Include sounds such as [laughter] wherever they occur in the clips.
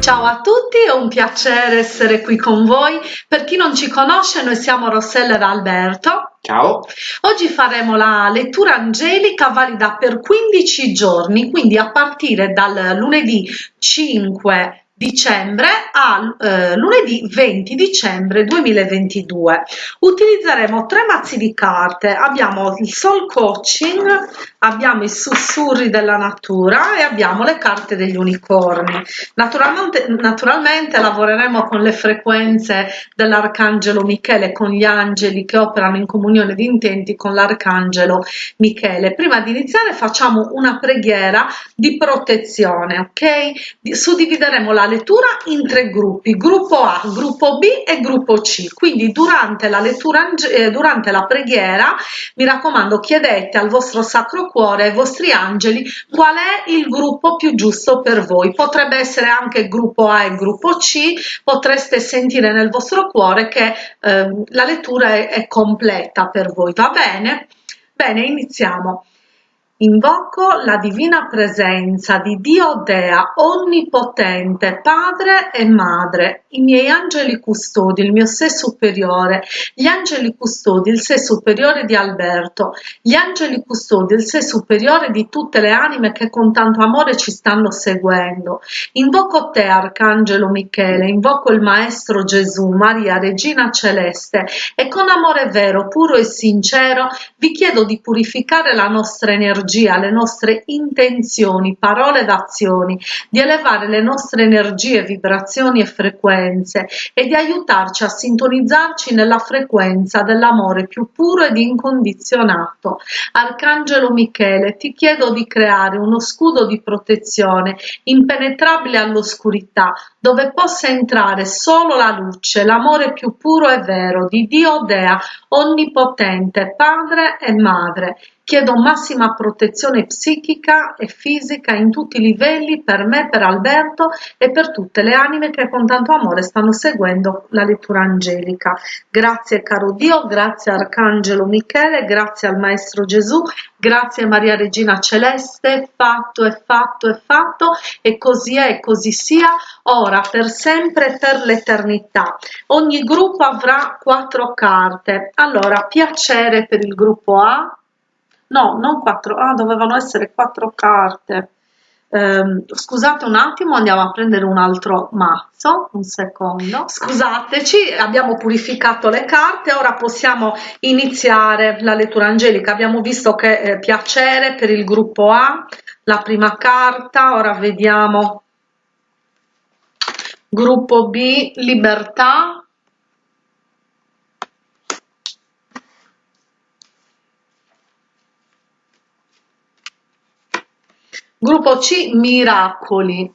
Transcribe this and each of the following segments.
Ciao a tutti, è un piacere essere qui con voi. Per chi non ci conosce, noi siamo Rossella ed Alberto. Ciao. Oggi faremo la lettura angelica valida per 15 giorni, quindi a partire dal lunedì 5 dicembre a eh, lunedì 20 dicembre 2022 utilizzeremo tre mazzi di carte. Abbiamo il soul coaching abbiamo i sussurri della natura e abbiamo le carte degli unicorni. Naturalmente, naturalmente lavoreremo con le frequenze dell'arcangelo michele con gli angeli che operano in comunione di intenti con l'arcangelo michele. Prima di iniziare facciamo una preghiera di protezione ok? Suddivideremo la lettura in tre gruppi, gruppo A, gruppo B e gruppo C. Quindi durante la lettura, eh, durante la preghiera, mi raccomando, chiedete al vostro Sacro Cuore, ai vostri angeli, qual è il gruppo più giusto per voi. Potrebbe essere anche gruppo A e gruppo C, potreste sentire nel vostro cuore che eh, la lettura è, è completa per voi, va bene? Bene, iniziamo. Invoco la divina presenza di Dio Dea, onnipotente, Padre e Madre, i miei angeli custodi, il mio sé superiore, gli angeli custodi, il sé superiore di Alberto, gli angeli custodi, il sé superiore di tutte le anime che con tanto amore ci stanno seguendo. Invoco te, Arcangelo Michele, invoco il Maestro Gesù, Maria, Regina Celeste, e con amore vero, puro e sincero vi chiedo di purificare la nostra energia energia, le nostre intenzioni, parole ed azioni, di elevare le nostre energie, vibrazioni e frequenze e di aiutarci a sintonizzarci nella frequenza dell'amore più puro ed incondizionato. Arcangelo Michele, ti chiedo di creare uno scudo di protezione impenetrabile all'oscurità, dove possa entrare solo la luce, l'amore più puro e vero di Dio Dea, onnipotente, Padre e Madre, Chiedo massima protezione psichica e fisica in tutti i livelli per me, per Alberto e per tutte le anime che con tanto amore stanno seguendo la lettura angelica. Grazie caro Dio, grazie Arcangelo Michele, grazie al Maestro Gesù, grazie Maria Regina Celeste, fatto è fatto è fatto e così è e così sia, ora per sempre e per l'eternità. Ogni gruppo avrà quattro carte. Allora, piacere per il gruppo A, no, non quattro, ah, dovevano essere quattro carte. Eh, scusate un attimo, andiamo a prendere un altro mazzo, un secondo. Scusateci, abbiamo purificato le carte, ora possiamo iniziare la lettura angelica. Abbiamo visto che eh, piacere per il gruppo A, la prima carta, ora vediamo gruppo B, libertà, Gruppo C Miracoli.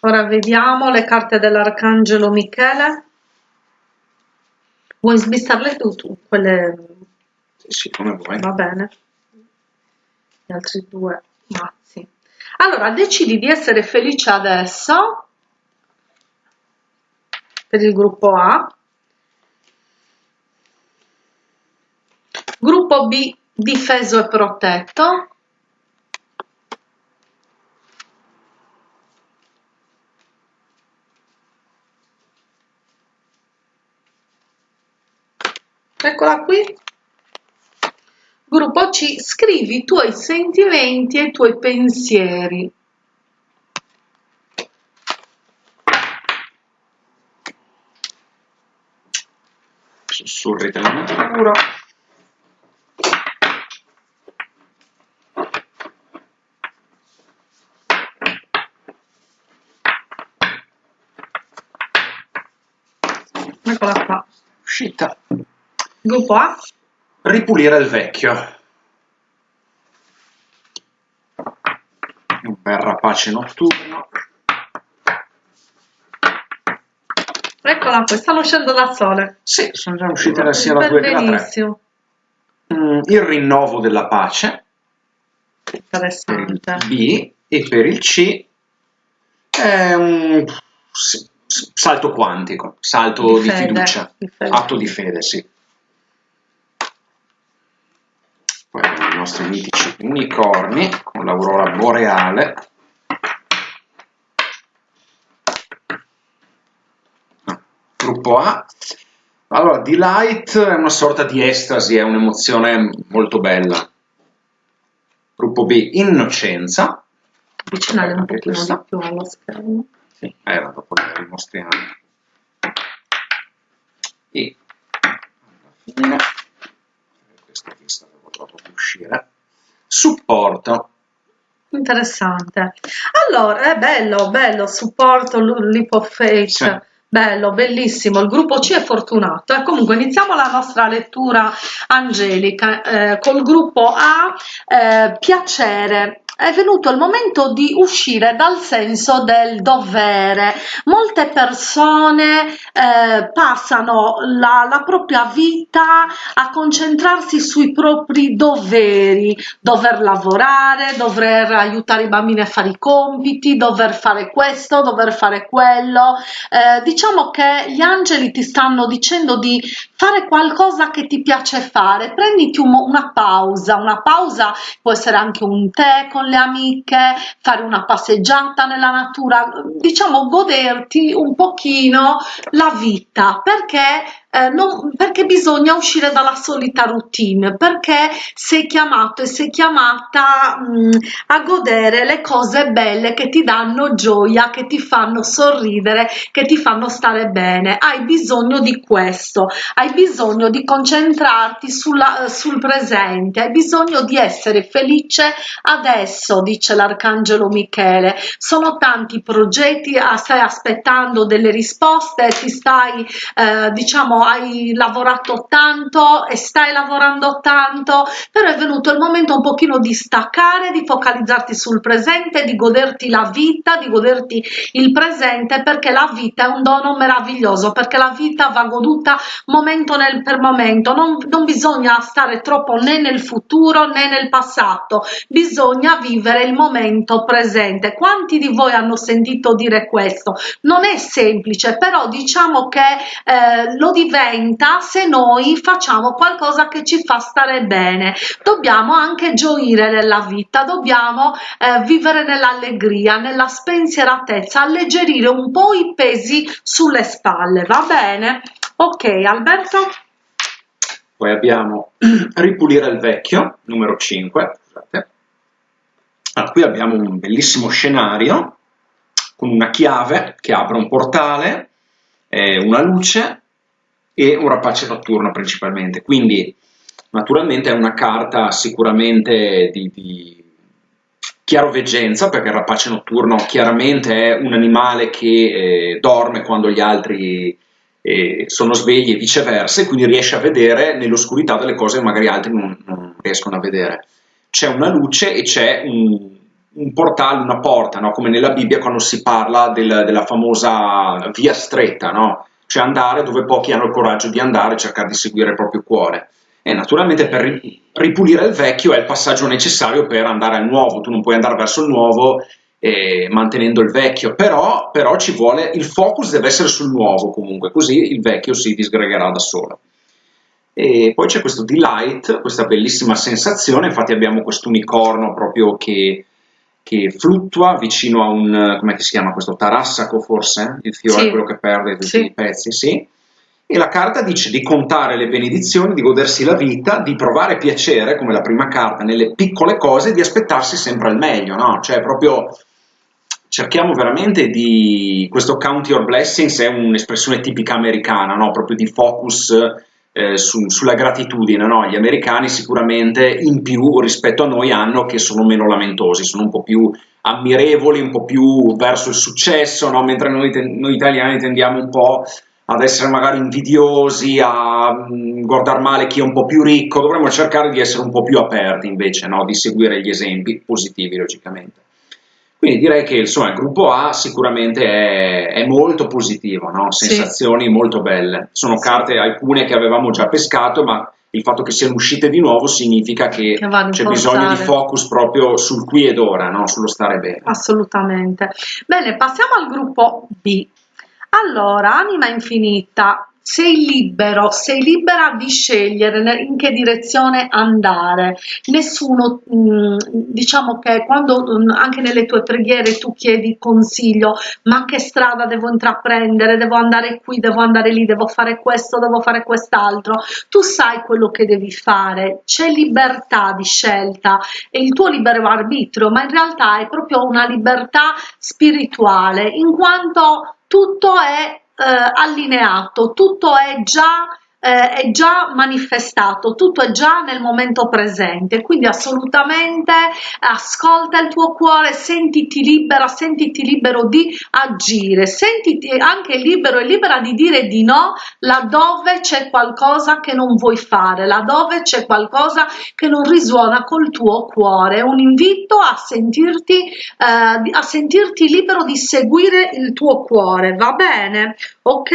Ora vediamo le carte dell'Arcangelo Michele. Vuoi smistarle tu, tu quelle... Sì, come vuoi. Va bene. Gli altri due mazzi. Allora, decidi di essere felice adesso per il gruppo A Gruppo B difeso e protetto. Eccola qui. Gruppo C, scrivi i tuoi sentimenti e i tuoi pensieri. Sussurri della natura. Eccola qua. Uscita. Gruppo A. Ripulire il vecchio. Un bel rapace notturno. Eccola qua, stanno uscendo da sole. Sì, sono già uscite sia la 2 che la 3. Benissimo. Mm, il rinnovo della pace. Interessante. B. E per il C è un sì, salto quantico, salto di, Di fede, fiducia, di atto di fede, sì. Poi abbiamo il nostri mitici unicorni con l'aurora boreale. Ah, gruppo A. Allora, Delight è una sorta di estasi, è un'emozione molto bella. Gruppo B, Innocenza. Avvicinare un pochino questa. di più allo schermo. Sì, era dopo le rimostriamo. E alla fine questa devo proprio uscire. Supporto. Interessante. Allora è bello bello supporto l'ipofake sì. bello bellissimo. Il gruppo C è fortunato. E comunque iniziamo la nostra lettura angelica eh, col gruppo A eh, piacere è venuto il momento di uscire dal senso del dovere. Molte persone eh, passano la, la, propria vita a concentrarsi sui propri doveri, dover lavorare, dover aiutare i bambini a fare i compiti, dover fare questo, dover fare quello. Eh, diciamo che gli angeli ti stanno dicendo di fare qualcosa che ti piace fare, prenditi un, una pausa, una pausa può essere anche un tè con le amiche, fare una passeggiata nella natura, diciamo goderti un pochino la vita, perché eh, non, perché bisogna uscire dalla solita routine, perché sei chiamato e sei chiamata mh, mm, a godere le cose belle che ti danno gioia, che ti fanno sorridere, che ti fanno stare bene. Hai bisogno di questo, hai bisogno di concentrarti sulla, sul presente, hai bisogno di essere felice adesso, dice l'arcangelo Michele. Sono tanti progetti, ah, stai aspettando delle risposte, ti stai eh, diciamo hai lavorato tanto e stai lavorando tanto, però è venuto il momento un pochino di staccare, di focalizzarti sul presente, di goderti la vita, di goderti il presente, perché la vita è un dono meraviglioso, perché la vita va goduta momento nel, per momento, non, non bisogna stare troppo né nel futuro né nel passato, bisogna vivere il momento presente. Quanti di voi hanno sentito dire questo? Non è semplice, però diciamo che eh, lo diventa diventa se noi facciamo qualcosa che ci fa stare bene. Dobbiamo anche gioire nella vita dobbiamo eh, vivere nell'allegria nella spensieratezza alleggerire un po i pesi sulle spalle va bene? Ok Alberto? Poi abbiamo [clears throat] ripulire il vecchio numero 5 scusate. Allora, qui abbiamo un bellissimo scenario con una chiave che apre un portale eh, una luce e un rapace notturno principalmente. Quindi naturalmente è una carta sicuramente di, di chiaroveggenza, perché il rapace notturno chiaramente è un animale che eh, dorme quando gli altri eh, sono svegli e viceversa, e quindi riesce a vedere nell'oscurità delle cose che magari altri non, non riescono a vedere. C'è una luce e c'è un, un portale, una porta, no? come nella Bibbia quando si parla del, della famosa via stretta, no? Cioè andare dove pochi hanno il coraggio di andare cercare di seguire il proprio cuore. E naturalmente per ripulire il vecchio è il passaggio necessario per andare al nuovo, tu non puoi andare verso il nuovo eh, mantenendo il vecchio, però, però ci vuole, il focus deve essere sul nuovo comunque, così il vecchio si disgregherà da solo. E poi c'è questo delight, questa bellissima sensazione, infatti abbiamo questo unicorno proprio che che fluttua vicino a un, come si chiama questo, tarassaco forse? Il fiore sì. quello che perde tutti sì. i pezzi, sì. E la carta dice di contare le benedizioni, di godersi la vita, di provare piacere, come la prima carta, nelle piccole cose, di aspettarsi sempre al meglio, no? Cioè proprio cerchiamo veramente di... questo count your blessings è un'espressione tipica americana, no? Proprio di focus eh, su, sulla gratitudine, no? gli americani sicuramente in più rispetto a noi hanno che sono meno lamentosi, sono un po' più ammirevoli, un po' più verso il successo, no? mentre noi, noi, italiani tendiamo un po' ad essere magari invidiosi, a mm, guardare male chi è un po' più ricco, dovremmo cercare di essere un po' più aperti invece, no? di seguire gli esempi positivi logicamente. Quindi direi che insomma, il gruppo A sicuramente è, è molto positivo, no? sensazioni sì. molto belle. Sono carte alcune che avevamo già pescato, ma il fatto che siano uscite di nuovo significa che, che c'è bisogno di focus proprio sul qui ed ora, no? sullo stare bene. Assolutamente. Bene, passiamo al gruppo B. Allora, anima infinita, sei libero, sei libera di scegliere in che direzione andare. Nessuno, mm, diciamo che quando mm, anche nelle tue preghiere tu chiedi consiglio, ma che strada devo intraprendere, devo andare qui, devo andare lì, devo fare questo, devo fare quest'altro, tu sai quello che devi fare, c'è libertà di scelta. E il tuo libero arbitrio, ma in realtà è proprio una libertà spirituale, in quanto tutto è eh, allineato, tutto è già eh, è già manifestato, tutto è già nel momento presente, quindi assolutamente ascolta il tuo cuore, sentiti libera, sentiti libero di agire, sentiti anche libero e libera di dire di no laddove c'è qualcosa che non vuoi fare, laddove c'è qualcosa che non risuona col tuo cuore, un invito a sentirti, eh, a sentirti libero di seguire il tuo cuore, va bene? Ok?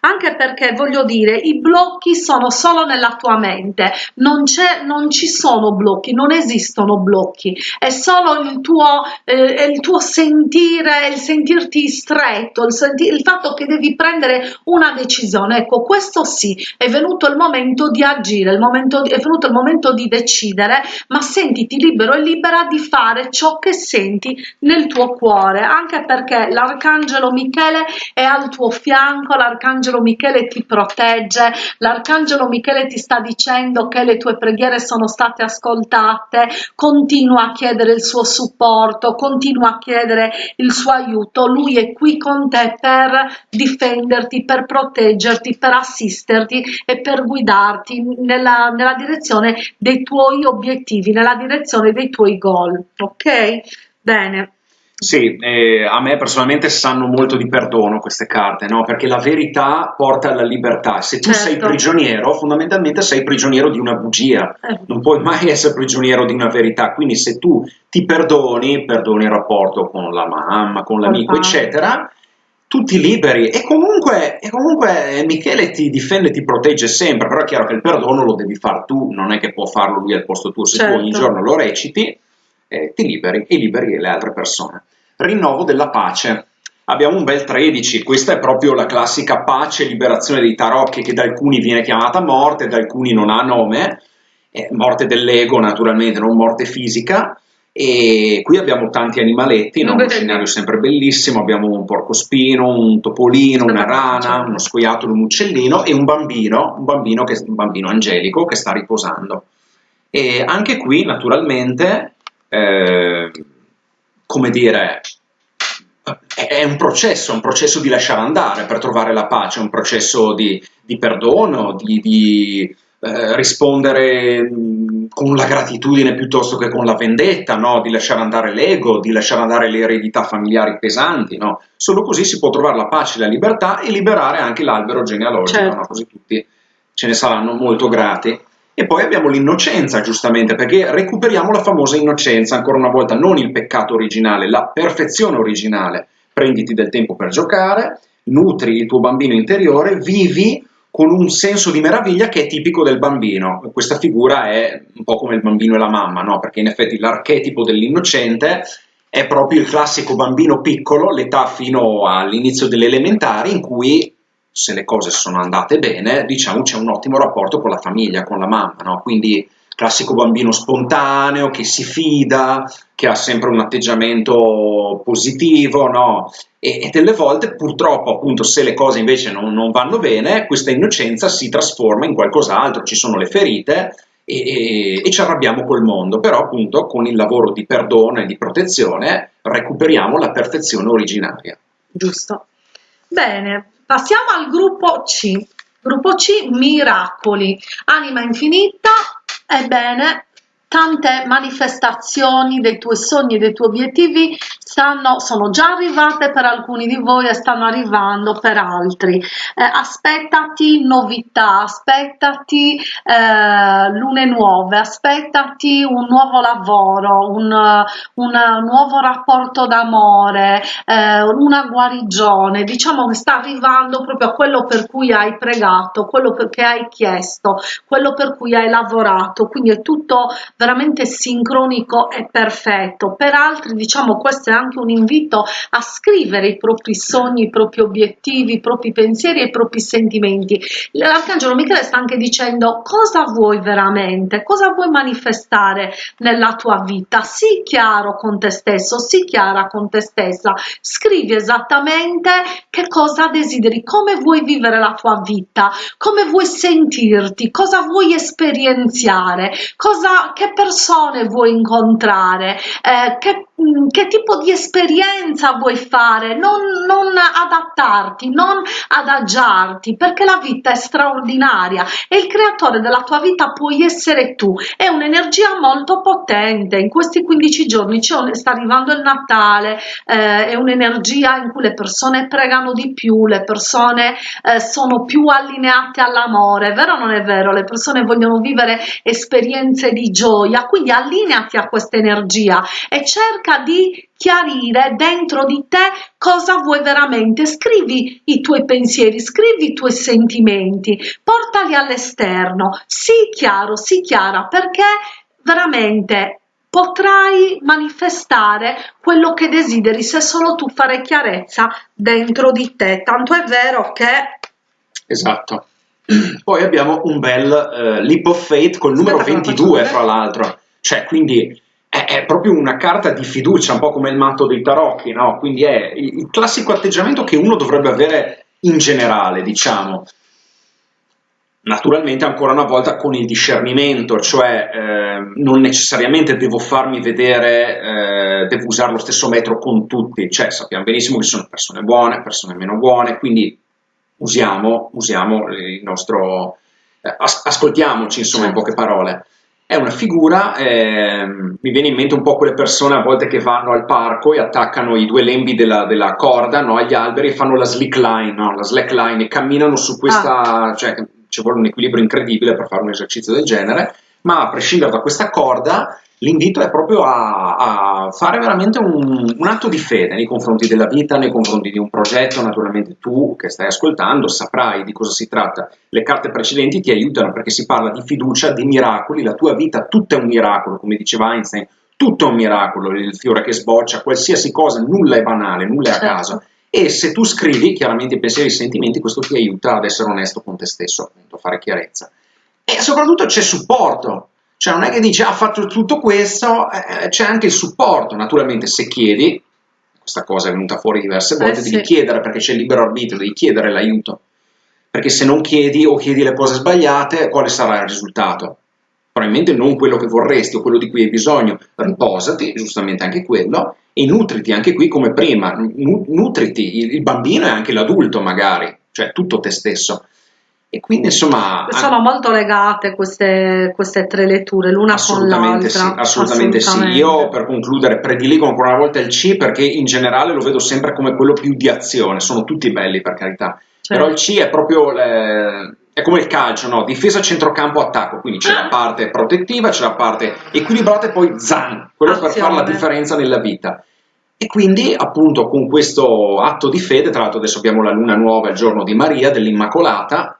Anche perché voglio dire, i blocchi sono solo nella tua mente, non, non ci sono blocchi, non esistono blocchi, è solo il tuo, eh, il tuo sentire, il sentirti stretto, il, senti il fatto che devi prendere una decisione. Ecco, questo sì, è venuto il momento di agire, il momento è venuto il momento di decidere, ma sentiti libero e libera di fare ciò che senti nel tuo cuore, anche perché l'arcangelo Michele è al tuo fianco, l'arcangelo Michele ti protegge, L'arcangelo Michele ti sta dicendo che le tue preghiere sono state ascoltate, continua a chiedere il suo supporto, continua a chiedere il suo aiuto, lui è qui con te per difenderti, per proteggerti, per assisterti e per guidarti nella, nella direzione dei tuoi obiettivi, nella direzione dei tuoi goal, ok? Bene. Sì, eh, a me personalmente sanno molto di perdono queste carte, no? perché la verità porta alla libertà. Se tu certo. sei prigioniero, fondamentalmente sei prigioniero di una bugia, eh. non puoi mai essere prigioniero di una verità. Quindi se tu ti perdoni, perdoni il rapporto con la mamma, con l'amico, eccetera, tutti liberi. E comunque, e comunque Michele ti difende, ti protegge sempre, però è chiaro che il perdono lo devi fare tu, non è che può farlo lui al posto tuo. Se certo. tu ogni certo. giorno lo reciti, eh, ti liberi e liberi le altre persone rinnovo della pace. Abbiamo un bel 13, questa è proprio la classica pace, liberazione dei tarocchi che da alcuni viene chiamata morte, da alcuni non ha nome, eh, morte dell'ego naturalmente, non morte fisica, e qui abbiamo tanti animaletti, no? uno scenario sempre bellissimo, abbiamo un porcospino, un topolino, una rana, uno scoiattolo, un uccellino e un bambino, un bambino, che, un bambino angelico che sta riposando. E anche qui naturalmente eh, come dire, è un processo, un processo di lasciare andare per trovare la pace, un processo di, di perdono, di, di eh, rispondere con la gratitudine piuttosto che con la vendetta, no? di lasciare andare l'ego, di lasciare andare le eredità familiari pesanti. No? Solo così si può trovare la pace la libertà e liberare anche l'albero genealogico, certo. no? così tutti ce ne saranno molto grati. E poi abbiamo l'innocenza, giustamente, perché recuperiamo la famosa innocenza, ancora una volta, non il peccato originale, la perfezione originale. Prenditi del tempo per giocare, nutri il tuo bambino interiore, vivi con un senso di meraviglia che è tipico del bambino. Questa figura è un po' come il bambino e la mamma, no? perché in effetti l'archetipo dell'innocente è proprio il classico bambino piccolo, l'età fino all'inizio delle elementari, in cui se le cose sono andate bene, diciamo c'è un ottimo rapporto con la famiglia, con la mamma, no? Quindi classico bambino spontaneo che si fida, che ha sempre un atteggiamento positivo, no? E, e delle volte purtroppo appunto se le cose invece non, non, vanno bene, questa innocenza si trasforma in qualcos'altro, ci sono le ferite e, e, e ci arrabbiamo col mondo, però appunto con il lavoro di perdono e di protezione recuperiamo la perfezione originaria. Giusto. Bene, Passiamo al gruppo C. Gruppo C, miracoli. Anima infinita, ebbene, tante manifestazioni dei tuoi sogni dei tuoi obiettivi stanno, sono già arrivate per alcuni di voi e stanno arrivando per altri. Eh, aspettati novità, aspettati eh, lune nuove, aspettati un nuovo lavoro, un, un nuovo rapporto d'amore, eh, una guarigione. Diciamo che sta arrivando proprio a quello per cui hai pregato, quello che hai chiesto, quello per cui hai lavorato. Quindi è tutto veramente sincronico e perfetto. Per altri, diciamo, questo è anche un invito a scrivere i propri sogni, i propri obiettivi, i propri pensieri e i propri sentimenti. L'arcangelo Michele sta anche dicendo cosa vuoi veramente, cosa vuoi manifestare nella tua vita. Sii chiaro con te stesso, sii chiara con te stessa, scrivi esattamente che cosa desideri, come vuoi vivere la tua vita, come vuoi sentirti, cosa vuoi esperienziare, cosa, che persone vuoi incontrare, eh, che Mm, che tipo di esperienza vuoi fare, non, non, adattarti, non adagiarti, perché la vita è straordinaria e il creatore della tua vita puoi essere tu. È un'energia molto potente. In questi 15 giorni sta arrivando il Natale, eh, è un'energia in cui le persone pregano di più, le persone eh, sono più allineate all'amore, vero o non è vero? Le persone vogliono vivere esperienze di gioia, quindi allineati a questa energia e cerca cerca di chiarire dentro di te cosa vuoi veramente, scrivi i tuoi pensieri, scrivi i tuoi sentimenti, portali all'esterno, sii chiaro, sii chiara perché veramente potrai manifestare quello che desideri se solo tu fare chiarezza dentro di te. Tanto è vero che... Esatto. [clears throat] Poi abbiamo un bel uh, leap of faith col numero 22, fra l'altro. Cioè, quindi è, è, proprio una carta di fiducia, un po' come il matto dei tarocchi, no? Quindi è il, il classico atteggiamento che uno dovrebbe avere in generale, diciamo. Naturalmente ancora una volta con il discernimento, cioè eh, non necessariamente devo farmi vedere, eh, devo usare lo stesso metro con tutti, cioè sappiamo benissimo che ci sono persone buone, persone meno buone, quindi usiamo, usiamo il nostro, eh, as ascoltiamoci insomma in poche parole è una figura, eh, mi viene in mente un po' quelle persone a volte che vanno al parco e attaccano i due lembi della, della corda no, agli alberi e fanno la slick line, no, la slack line e camminano su questa, ah. cioè ci vuole un equilibrio incredibile per fare un esercizio del genere, ma a prescindere da questa corda l'invito è proprio a, a fare veramente un, un, atto di fede nei confronti della vita, nei confronti di un progetto, naturalmente tu che stai ascoltando saprai di cosa si tratta, le carte precedenti ti aiutano perché si parla di fiducia, di miracoli, la tua vita tutta è un miracolo, come diceva Einstein, tutto è un miracolo, il fiore che sboccia, qualsiasi cosa, nulla è banale, nulla è a certo. caso. E se tu scrivi chiaramente i pensieri e i sentimenti, questo ti aiuta ad essere onesto con te stesso, appunto, a fare chiarezza. E soprattutto c'è supporto, cioè non è che dici ha fatto tutto questo, eh, c'è anche il supporto, naturalmente se chiedi, questa cosa è venuta fuori diverse eh, volte, eh, devi sì. chiedere perché c'è il libero arbitrio, devi chiedere l'aiuto, perché se non chiedi o chiedi le cose sbagliate, quale sarà il risultato? Probabilmente non quello che vorresti o quello di cui hai bisogno, riposati, giustamente anche quello, e nutriti anche qui come prima, nutriti, il bambino e anche l'adulto magari, cioè tutto te stesso. E quindi insomma... Sono molto legate queste, queste tre letture, l'una con l'altra. Sì, assolutamente, assolutamente sì. Io per concludere prediligo ancora una volta il C perché in generale lo vedo sempre come quello più di azione, sono tutti belli per carità. Certo. Però il C è proprio... Le, è come il calcio, no? Difesa, centrocampo, attacco. Quindi c'è la parte protettiva, c'è la parte equilibrata e poi zan, quello Azione. per fare la differenza nella vita. E quindi, appunto, con questo atto di fede, tra l'altro adesso abbiamo la luna nuova, il giorno di Maria, dell'Immacolata,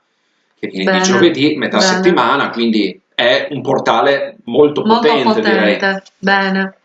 che viene di giovedì, metà bene. settimana, quindi è un portale molto, molto potente, potente, direi. Bene.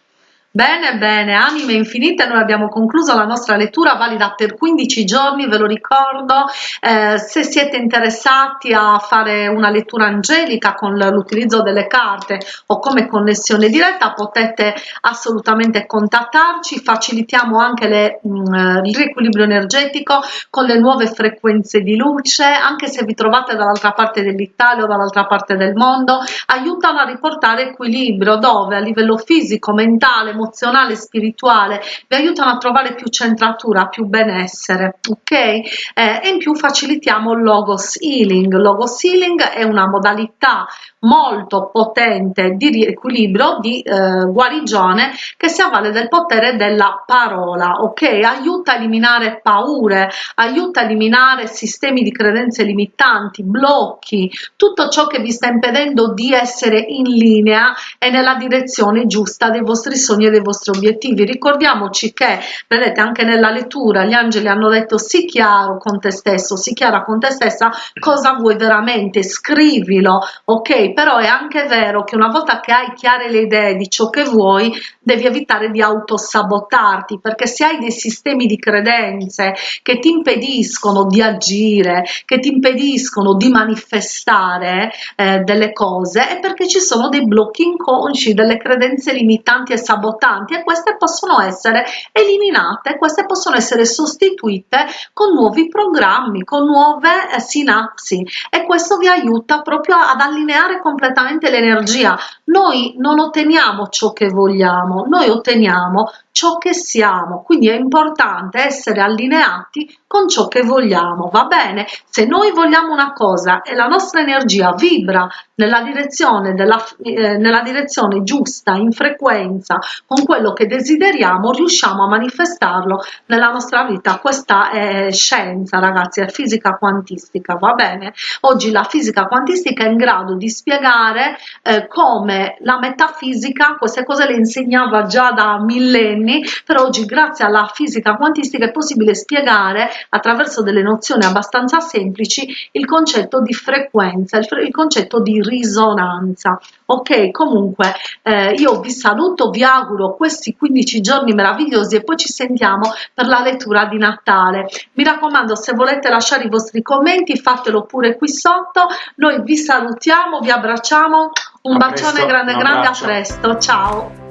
Bene, bene, anime infinite, noi abbiamo concluso la nostra lettura valida per 15 giorni, ve lo ricordo, eh, se siete interessati a fare una lettura angelica con l'utilizzo delle carte o come connessione diretta potete assolutamente contattarci, facilitiamo anche mm, il riequilibrio energetico con le nuove frequenze di luce, anche se vi trovate dall'altra parte dell'Italia o dall'altra parte del mondo, aiutano a riportare equilibrio dove? A livello fisico, mentale, emozionale e spirituale vi aiutano a trovare più centratura, più benessere, ok? Eh, e in più facilitiamo il logos healing. Logos healing è una modalità molto potente di riequilibrio, di eh, guarigione che si avvale del potere della parola, ok? Aiuta a eliminare paure, aiuta a eliminare sistemi di credenze limitanti, blocchi, tutto ciò che vi sta impedendo di essere in linea e nella direzione giusta dei vostri sogni e dei vostri obiettivi. Ricordiamoci che, vedete, anche nella lettura gli angeli hanno detto sii chiaro con te stesso, sii chiara con te stessa cosa vuoi veramente, scrivilo, ok? Però è anche vero che una volta che hai chiare le idee di ciò che vuoi, devi evitare di autosabotarti, perché se hai dei sistemi di credenze che ti impediscono di agire, che ti impediscono di manifestare eh, delle cose, è perché ci sono dei blocchi inconsci, delle credenze limitanti e sabotanti e queste possono essere eliminate, queste possono essere sostituite con nuovi programmi, con nuove eh, sinapsi e questo vi aiuta proprio ad allineare completamente l'energia. Noi non otteniamo ciò che vogliamo, noi otteniamo ciò che siamo, quindi è importante essere allineati con ciò che vogliamo, va bene? Se noi vogliamo una cosa e la nostra energia vibra nella direzione, della, eh, nella direzione giusta, in frequenza, con quello che desideriamo, riusciamo a manifestarlo nella nostra vita. Questa è scienza, ragazzi, è fisica quantistica, va bene? Oggi la fisica quantistica è in grado di spiegare eh, come la metafisica, queste cose le insegnava già da millenni, anni, però oggi grazie alla fisica quantistica è possibile spiegare attraverso delle nozioni abbastanza semplici il concetto di frequenza, il, il concetto di risonanza. Ok, comunque eh, io vi saluto, vi auguro questi 15 giorni meravigliosi e poi ci sentiamo per la lettura di Natale. Mi raccomando, se volete lasciare i vostri commenti, fatelo pure qui sotto. Noi vi salutiamo, vi abbracciamo, un a bacione presto, grande, grande, a presto, ciao!